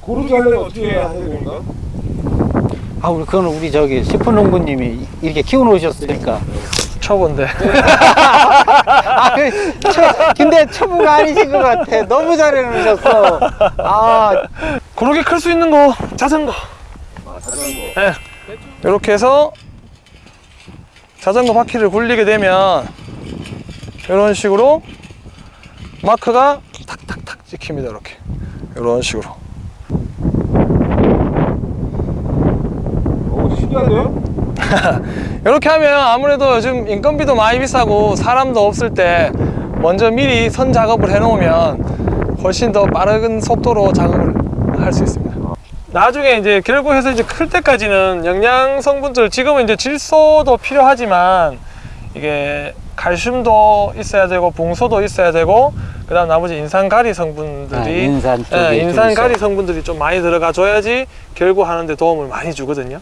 고르기 하려면 어떻게 해야 되는 건가? 아 우리 그거는 우리 저기 시포농부님이 이렇게 키워놓으셨으니까 초보인데 아, 그, 초, 근데 초보가 아니신 것 같아 너무 잘해놓으셨어 아 고르게 클 수 있는 거 자전거 아, 자전거. 네. 이렇게 해서 자전거 바퀴를 굴리게 되면 이런 식으로 마크가 탁탁탁 찍힙니다 이렇게. 이런 식으로. 오, 신기한데요? 이렇게 하면 아무래도 요즘 인건비도 많이 비싸고 사람도 없을 때 먼저 미리 선 작업을 해 놓으면 훨씬 더 빠른 속도로 작업을 할 수 있습니다. 나중에 이제 결국해서 이제 클 때까지는 영양 성분들 지금은 이제 질소도 필요하지만 이게 칼슘도 있어야 되고 붕소도 있어야 되고 그 다음 나머지 인산가리 성분들이 아, 인산 쪽에 예, 좀 인산가리. 성분들이 좀 많이 들어가 줘야지 결국 하는데 도움을 많이 주거든요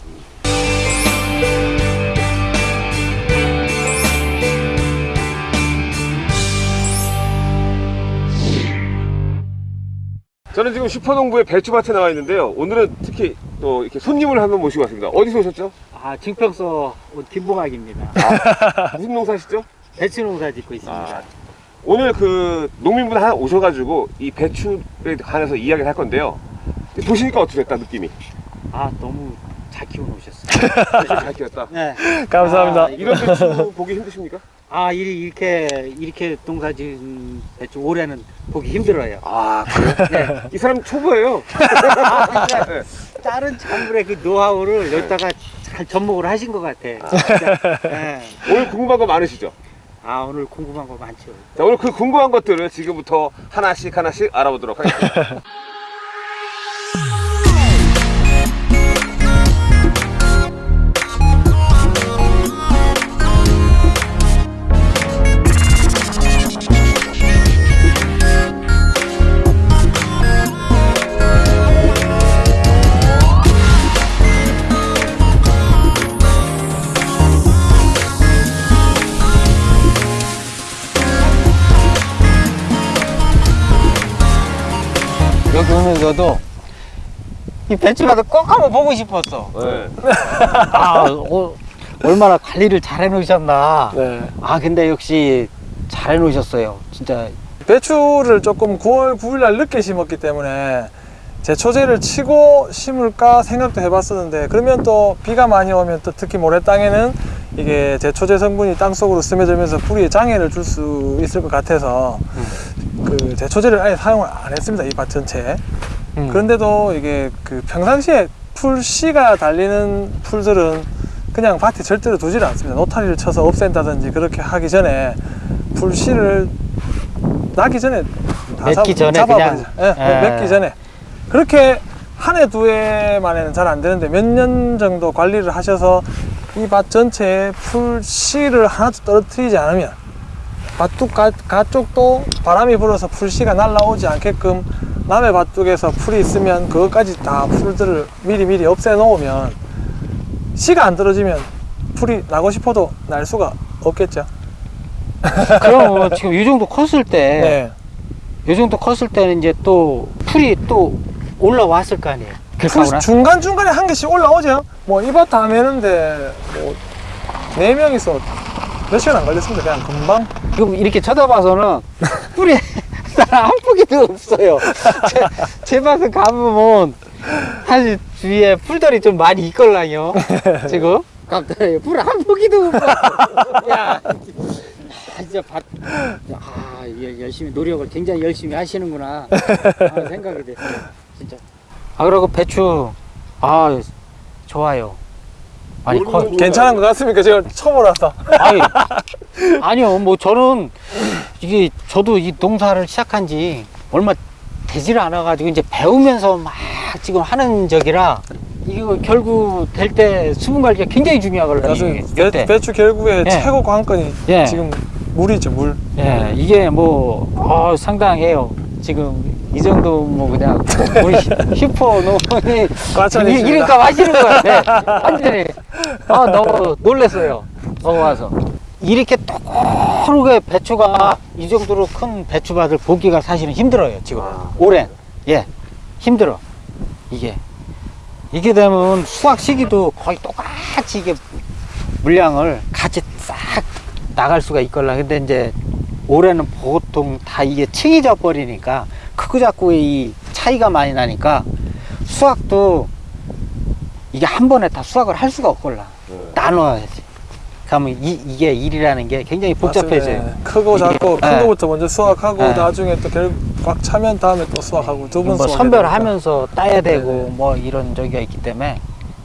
저는 지금 슈퍼농부의 배추밭에 나와 있는데요. 오늘은 특히 또 이렇게 손님을 한번 모시고 왔습니다. 어디서 오셨죠? 아, 증평서 김봉학입니다 무슨 농사시죠? 배추 농사 짓고 있습니다 아, 오늘 그 농민분 하나 오셔가지고 이 배추에 관해서 이야기를 할 건데요. 보시니까 어떻게 됐다 느낌이? 아 너무 잘 키워놓으셨어요 배추 잘 키웠다. 네. 감사합니다 아, 이런 배추 보기 힘드십니까? 아 이- 이렇게 이렇게 농사 지은 배추 올해는 보기 힘들어요 아 그래요? 네. 이 사람 초보예요. 아, 네. 다른 작물의 그 노하우를 여기다가 잘 접목을 하신 것 같아. 진짜. 네. 오늘 궁금한 거 많으시죠? 아 오늘 궁금한 거 많죠. 자 오늘 그 궁금한 것들을 지금부터 하나씩 하나씩 알아보도록 하겠습니다. 오면서도 이 배추밭을 꼭 한번 보고 싶었어. 네. 아 어, 얼마나 관리를 잘 해놓으셨나. 네. 아 근데 역시 잘 해놓으셨어요. 진짜. 배추를 조금 9월 9일 날 늦게 심었기 때문에 제초제를 치고 심을까 생각도 해봤었는데 그러면 또 비가 많이 오면 또 특히 모래 땅에는 이게 제초제 성분이 땅 속으로 스며들면서 뿌리에 장애를 줄 수 있을 것 같아서 그 제초제를 아예 사용을 안 했습니다 이 밭 전체에 음. 그런데도 이게 그 평상시에 풀 씨가 달리는 풀들은 그냥 밭에 절대로 두지를 않습니다. 노타리를 쳐서 없앤다든지 그렇게 하기 전에 풀 씨를 나기 전에 다 맺기 전에 잡아버리죠. 그냥. 예, 예. 맺기 전에 그렇게 한 해 두 해 만에는 잘 안 되는데 몇 년 정도 관리를 하셔서 이 밭 전체에 풀 씨를 하나도 떨어뜨리지 않으면 밭둑 가, 가쪽도 바람이 불어서 풀 씨가 날라오지 않게끔 남의 밭둑에서 풀이 있으면 그것까지 다 풀들을 미리 미리 없애 놓으면 씨가 안 떨어지면 풀이 나고 싶어도 날 수가 없겠죠. 그럼 지금 이 정도 컸을 때, 네. 이 정도 컸을 때는 이제 또 풀이 또 올라왔을 거 아니에요. 풀 중간 중간에 한 개씩 올라오죠. 뭐 이밭 다 매는데 뭐네 명이서 몇 시간 안 걸렸습니다. 그냥 금방. 지금 이렇게 쳐다봐서는 뿔이 한 포기도 없어요. 제, 제 밭을 가보면 사실 주위에 풀들이 좀 많이 있걸랑요. 지금 갑자기 풀한 포기도 없어. 야, 아, 진짜 밭, 아 예, 열심히 노력을 굉장히 열심히 하시는구나 하는 생각이 됐어요. 진짜. 아 그리고 배추 아 좋아요. 많이 커. 괜찮은 것 같습니까? 제가 초보라서. 아니, 아니요, 뭐 저는 이게 저도 이 농사를 시작한 지 얼마 되지를 않아 가지고 이제 배우면서 막 지금 하는 적이라 이거 결국 될 때 수분 관리가 굉장히 중요하거든요. 배, 때. 배추 결국에 예. 최고 관건이 예. 지금 물이죠, 물. 예, 이게 뭐 어, 상당해요. 지금 이 정도 뭐 그냥 우리 슈퍼 농이 과찬이십니다. 이름값 하시는 것 같아. 완전히 아 너무 놀랐어요. 넘어와서. 이렇게 똑똑하게 배추가 이 정도로 큰 배추밭을 보기가 사실은 힘들어요 지금 아. 올해 예 힘들어 이게 이게 되면 수확 시기도 거의 똑같이 이게 물량을 같이 싹 나갈 수가 있걸라 근데 이제 올해는 보통 다 이게 층이 져 버리니까 크고 작고의 이 차이가 많이 나니까 수확도 이게 한 번에 다 수확을 할 수가 없걸라 네. 나눠야지 그러면 이, 이게 일이라는 게 굉장히 복잡해져요. 예. 크고 작고 큰 네. 거부터 먼저 수확하고 네. 나중에 또 결국 꽉 차면 다음에 또 수확하고 두번 뭐 선별하면서 따야 되고 네네. 뭐 이런 저기가 있기 때문에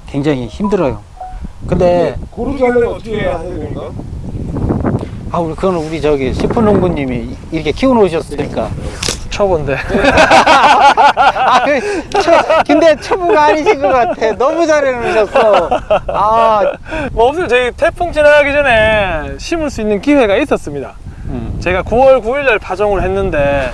굉장히 힘들어요 근데 고르게 하려면 어떻게 해야 되는 건가? 아 우리 그거는 우리 저기 식품농부님이 이렇게 키워놓으셨으니까 초보인데. 아, 그, 초, 근데 초보가 아니신 것 같아. 너무 잘해놓으셨어. 아. 뭐 없어요 저희 태풍 지나가기 전에 심을 수 있는 기회가 있었습니다. 음. 제가 9월 9일 날 파종을 했는데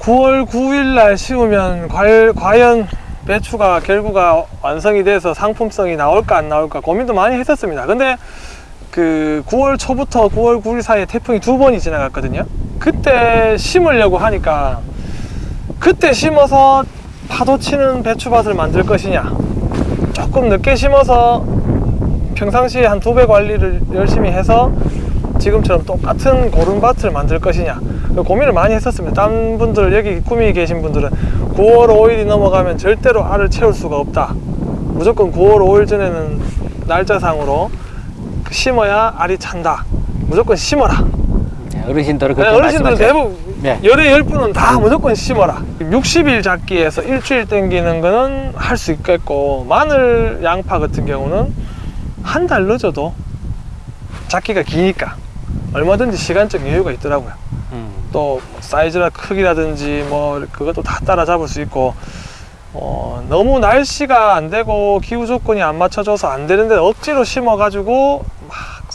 9월 9일 날 심으면 과, 과연 배추가 결구가 완성이 돼서 상품성이 나올까 안 나올까 고민도 많이 했었습니다. 근데 그 9월 초부터 9월 9일 사이에 태풍이 두 번이 지나갔거든요. 그때 심으려고 하니까 그때 심어서 파도 치는 배추밭을 만들 것이냐? 조금 늦게 심어서 평상시에 한 두 배 관리를 열심히 해서 지금처럼 똑같은 고른밭을 만들 것이냐? 고민을 많이 했었습니다. 딴 분들 여기 꿈이 계신 분들은 9월 5일이 넘어가면 절대로 알을 채울 수가 없다. 무조건 9월 5일 전에는 날짜상으로 심어야 알이 찬다 무조건 심어라 네, 어르신들은 네, 그렇게 어르신들은 말씀하세요. 대부분 네. 열에 열 분은 다 무조건 심어라 60일 잡기에서 일주일 땡기는 거는 할 수 있겠고 마늘 양파 같은 경우는 한 달 늦어도 잡기가 기니까 얼마든지 시간적 여유가 있더라고요 음. 또 사이즈나 크기라든지 뭐 그것도 다 따라잡을 수 있고 어, 너무 날씨가 안 되고 기후 조건이 안 맞춰져서 안 되는데 억지로 심어 가지고 막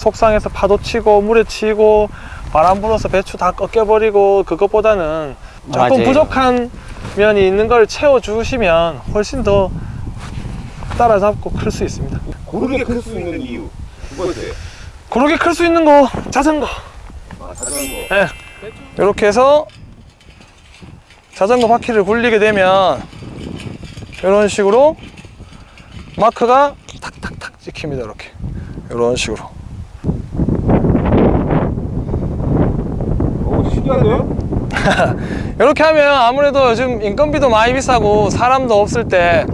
속상해서 파도 치고 물에 치고 바람 불어서 배추 다 꺾여버리고 그것보다는 조금 맞아요. 부족한 면이 있는 걸 채워 주시면 훨씬 더 따라잡고 클 수 있습니다. 고르게 클 수 있는 이유 두 번째 그렇게 클 수 있는 거 자전거. 아, 자전거. 예. 이렇게 해서 자전거 바퀴를 굴리게 되면 이런 식으로 마크가 탁탁탁 찍힙니다 이렇게. 이런 식으로 오 신기한데요? 이렇게 하면 아무래도 요즘 인건비도 많이 비싸고 사람도 없을 때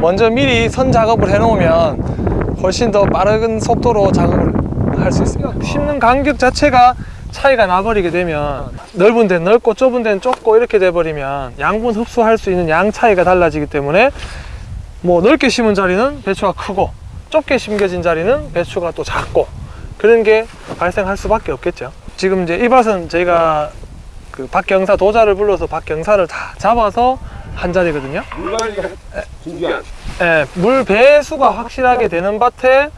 먼저 미리 선 작업을 해 놓으면 훨씬 더 빠른 속도로 작업을 할 수 있습니다 심는 간격 자체가 차이가 나버리게 되면 넓은 데는 넓고 좁은 데는 좁고 이렇게 돼버리면 양분 흡수할 수 있는 양 차이가 달라지기 때문에 뭐 넓게 심은 자리는 배추가 크고 좁게 심겨진 자리는 배추가 또 작고 그런 게 발생할 수밖에 없겠죠. 지금 이제 이 밭은 저희가 그 박경사 도자를 불러서 박경사를 다 잡아서 한 자리거든요. 예, 물 배수가 확실하게 되는 밭에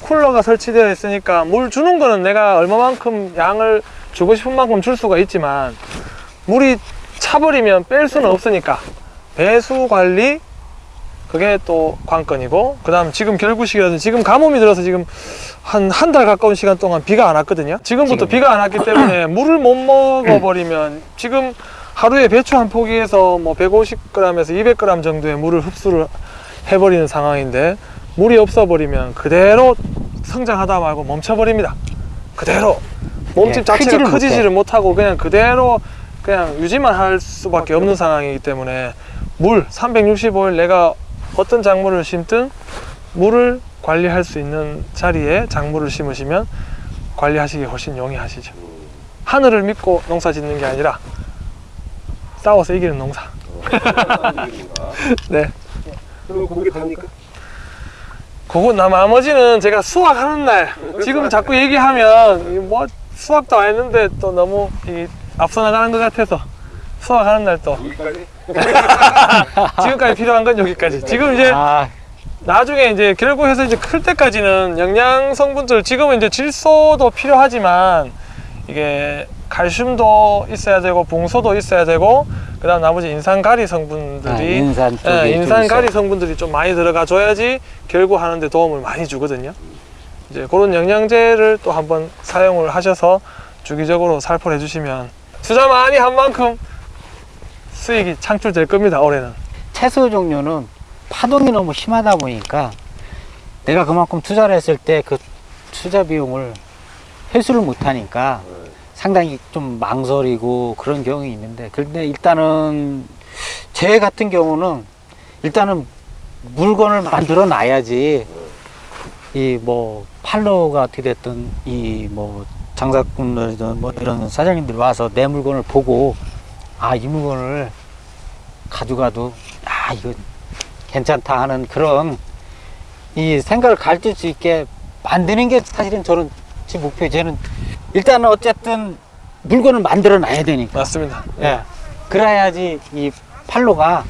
쿨러가 설치되어 있으니까 물 주는 거는 내가 얼마만큼 양을 주고 싶은 만큼 줄 수가 있지만 물이 차버리면 뺄 수는 없으니까 배수 관리 그게 또 관건이고 그 다음 지금 결구식이라든지 지금 가뭄이 들어서 지금 한 한 달 가까운 시간 동안 비가 안 왔거든요 지금부터 지금. 비가 안 왔기 때문에 물을 못 먹어버리면 지금 하루에 배추 한 포기에서 뭐 150g에서 200g 정도의 물을 흡수를 해버리는 상황인데 물이 없어버리면 그대로 성장하다 말고 멈춰버립니다 그대로 몸집 예, 자체가 크지를. 크지를 못하고 그냥 그대로 그냥 유지만 할 수밖에 없는 상황이기 때문에 물 365일 내가 어떤 작물을 심든 물을 관리할 수 있는 자리에 작물을 심으시면 관리하시기 훨씬 용이하시죠. 하늘을 믿고 농사 짓는 게 아니라 싸워서 이기는 농사. 네. 그럼 고개 답니까? 그거 나 나머지는 제가 수학하는 날 지금 자꾸 얘기하면 이뭐 수학도 안 했는데 또 너무 이 앞서 나가는 것 같아서 수학하는 날또 여기까 지? 지금까지 필요한 건 여기까지 지금 이제 아, 나중에 이제 결국해서 이제 클 때까지는 영양 성분들 지금은 이제 질소도 필요하지만 이게 칼슘도 있어야 되고 붕소도 있어야 되고 그다음 나머지 인산가리 성분들이 아, 인산 예, 좀 인산가리. 성분들이 좀 많이 들어가 줘야지 결구 하는데 도움을 많이 주거든요. 이제 그런 영양제를 또 한번 사용을 하셔서 주기적으로 살포를 해주시면 투자 많이 한 만큼 수익이 창출될 겁니다 올해는. 채소 종류는 파동이 너무 심하다 보니까 내가 그만큼 투자를 했을 때 그 투자 비용을 회수를 못 하니까 상당히 좀 망설이고 그런 경우가 있는데 근데 일단은 제 같은 경우는 일단은 물건을 만들어 놔야지 이 뭐 팔로가 어떻게 됐든 이 뭐 장사꾼들이든 뭐 이런 사장님들 와서 내 물건을 보고 아 이 물건을 가져가도 아 이거 괜찮다 하는 그런 이 생각을 가르칠 수 있게 만드는 게 사실은 저는 제 목표예요. 저는 일단은 어쨌든 물건을 만들어 놔야 되니까. 맞습니다 예. 그래야지 이 팔로가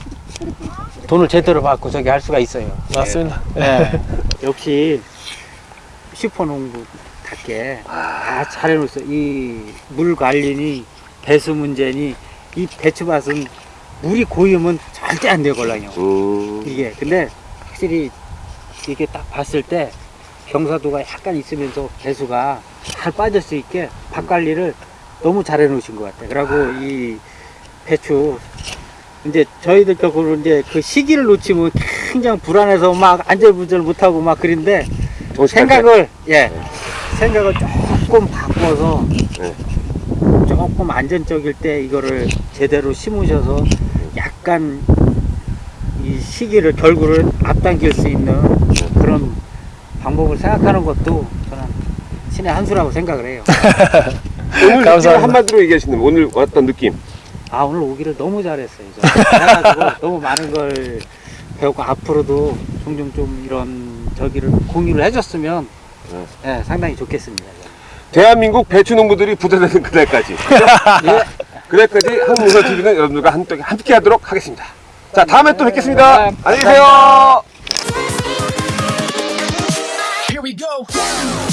돈을 제대로 받고 저기 할 수가 있어요. 맞습니다 예. 역시 슈퍼농구답게 다 잘해놓았어. 이물 관리니 배수 문제니 이 배추밭은 물이 고이면 절대 안. 음. 이게 근데 확실히 이게 딱 봤을 때 경사도가 약간 있으면서 배수가 잘 빠질 수 있게 밭 관리를 너무 잘 해놓으신 것 같아요. 그리고 이 배추 이제 저희들 격으로 이제 그 시기를 놓치면 굉장히 불안해서 막 안절부절 못하고 막 그런데. 생각을 예 생각을 조금 바꿔서 네. 조금 안전적일 때 이거를 제대로 심으셔서 약간 이 시기를 결구를 앞당길 수 있는 그런 방법을 생각하는 것도 저는 신의 한 수라고 생각을 해요. 오늘 감사합니다. 한마디로 얘기하시는 오늘 왔던 느낌. 아 오늘 오기를 너무 잘했어요. 그래가지고 너무 많은 걸 배웠고 앞으로도 종종 좀 이런 저기를 공유를 해줬으면 네. 예, 상당히 좋겠습니다. 대한민국 배추 농부들이 부자되는 그날까지. 예. 그날까지 한국문서 TV는 여러분들과 함께, 함께 하도록 하겠습니다. 자, 다음에 또 뵙겠습니다. 네, 안녕히 계세요. Here we go.